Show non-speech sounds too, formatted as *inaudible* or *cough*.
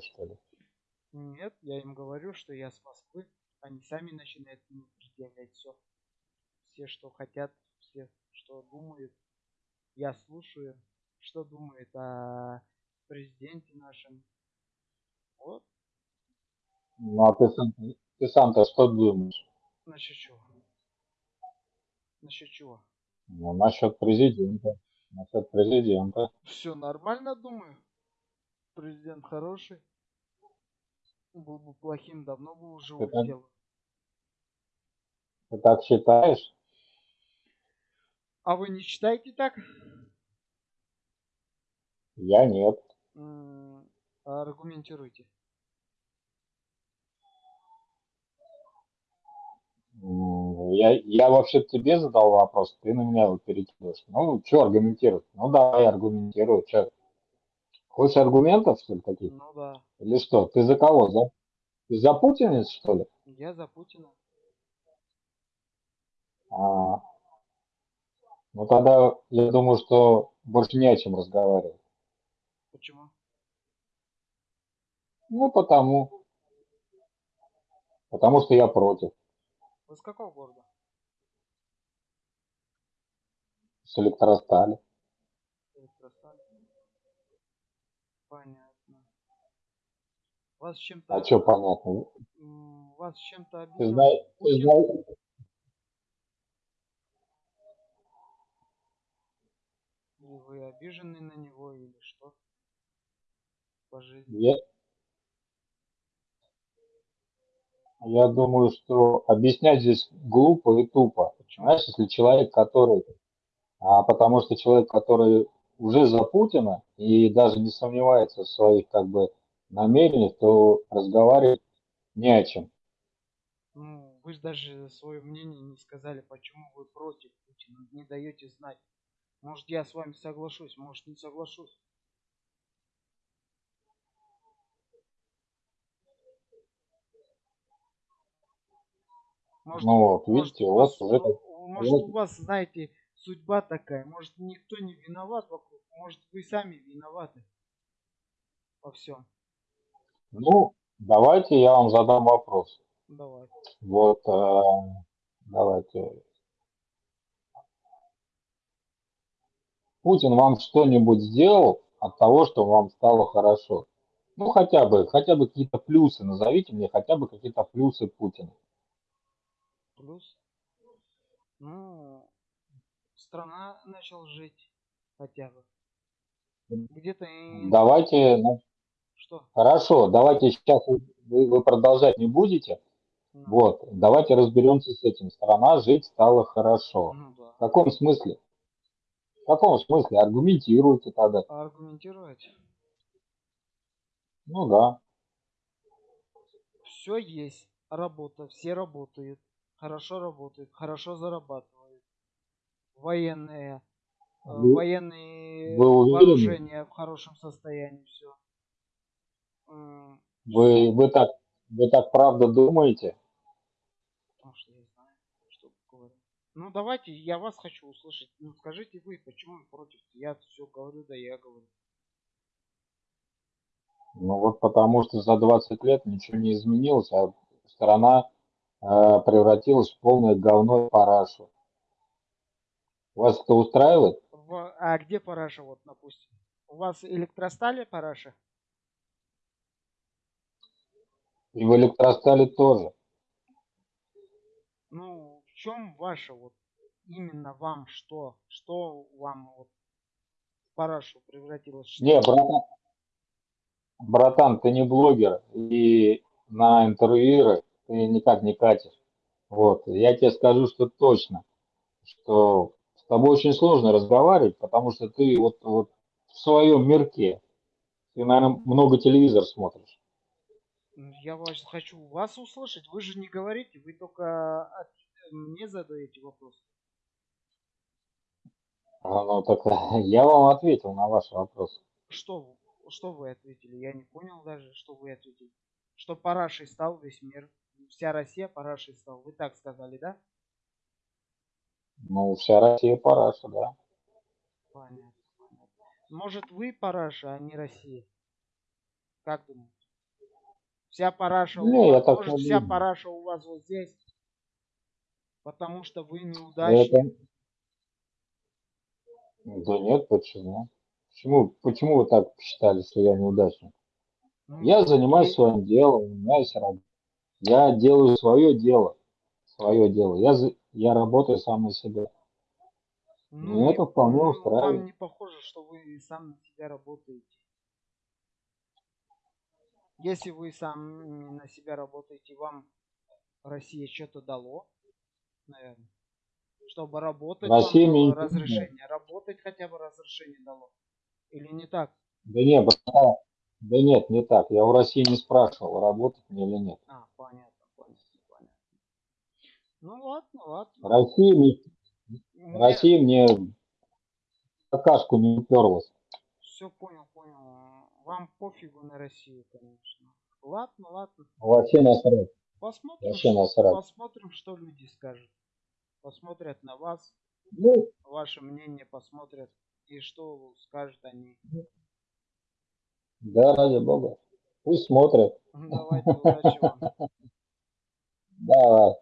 что ли? Нет, я им говорю, что я с Москвы. Они сами начинают мне предъявлять все. Все, что хотят, все, что думают. Я слушаю, что думает о президенте нашем. Вот. Ну, а ты сам, ты сам-то что думаешь? Насчет чего? Насчет чего? Ну, насчет президента. Насчет президента. Все нормально, думаю. Президент хороший. Был бы плохим, давно бы уже так, улетел. ты так считаешь? А вы не читаете так? Я нет. Аргументируйте. Я, я вообще тебе задал вопрос, ты на меня его перекидываешь. Ну, что аргументировать? Ну, давай аргументируй. Чё? Хочешь аргументов, что ли, каких? Ну да. Или что? Ты за кого? За, ты за путинец, что ли? Я за Путина. А, ну, тогда я думаю, что больше не о чем разговаривать. Почему? Ну, потому, потому что я против. Вы с какого города? С электростали. Понятно. Вас А чем-то что понятно? вас чем-то Ты обидел знаешь, ты Путин? знаешь, Или вы обижены на него, или что по жизни? я, я думаю, что объяснять здесь глупо и тупо. Почему? Знаешь, если человек, который, а потому что человек, который уже за Путина и даже не сомневается в своих как бы намерениях, то разговаривать не о чем. Ну, вы же даже свое мнение не сказали, почему вы против Путина, не даете знать. Может, я с вами соглашусь, может, не соглашусь. Может, Ну вот, может видите, у вас, уже, э, как- может, у вас, знаете, судьба такая. Может, никто не виноват вокруг. Может, вы сами виноваты во всем. ну, давайте я вам задам вопрос. Давай. Вот, э, давайте. Путин вам что-нибудь сделал от того, что вам стало хорошо? Ну, хотя бы, хотя бы какие-то плюсы, назовите мне хотя бы какие-то плюсы Путина. Плюс. Ну, страна начал жить хотя бы. Где-то и... Давайте, Что? хорошо, давайте сейчас вы, вы- продолжать не будете. Ну, Вот, давайте разберемся с этим. Страна жить стала хорошо. ну да. В каком смысле? В каком смысле? Аргументируйте тогда. Аргументировать? Ну да. Все есть. Работа. Все работают. Хорошо работают. Хорошо зарабатывают. Военные. э, Военные вы уверены? вооружения в хорошем состоянии. Все. Вы, вы так, вы так правда думаете? Потому что я знаю, что говорю. Ну давайте, я вас хочу услышать. Ну скажите вы, почему вы против? Я все говорю, да я говорю. Ну вот потому что за 20 лет ничего не изменилось, а страна э, превратилась в полное говно и парашу. Вас это устраивает? В- а где параша, вот, допустим? У вас электростали параша? И в электростале тоже. Ну, в чем ваша вот именно вам что? Что вам вот в парашу превратилось? Что? Не, братан, братан, ты не блогер, и на интервьюеры ты никак не катишь. Вот, я тебе скажу, что точно, что тобой очень сложно разговаривать, потому что ты вот, вот в своем мирке. Ты, наверное, много телевизор смотришь. Я вас хочу вас услышать. Вы же не говорите, вы только от- мне задаете вопрос. А, Ну, так *laughs* я вам ответил на ваш вопрос. Что, что вы ответили? Я не понял даже, что вы ответили. Что парашей стал весь мир. Вся Россия парашей стал. Вы так сказали, да? Ну, вся Россия параша, да. Понятно. Может вы параша, а не Россия? Как думаете? Вся параша у Не, вас, может, вся думаю. параша у вас вот здесь, потому что вы Это... неудачник. Да нет, почему? Почему, почему вы так считали, что я неудачник? Ну, Я занимаюсь окей. своим делом, у меня есть работа. Я делаю свое дело, свое дело. Я, за- я работаю сам на себя. Ну, и, это вполне ну, вам устраивает. не похоже, что вы сам на себя работаете. Если вы сам на себя работаете, вам Россия что-то дало, наверное. Чтобы работать, вам Россия мне дало разрешение. Работать хотя бы разрешение дало. Или не так? Да нет, братан, да нет, не так. Я у России не спрашивал, работать мне или нет. А. Ну ладно, ладно. Россия Мне Россия мне какашку не уперлась. все понял, понял. Вам пофигу на Россию, конечно. Ладно, ладно. Вообще насрать. Посмотрим, Вообще насрать. посмотрим, что люди скажут. Посмотрят на вас, Ну, ваше мнение посмотрят и что скажут они. да, ради бога. Пусть смотрят. Давайте, удачи вам. *laughs* Давай.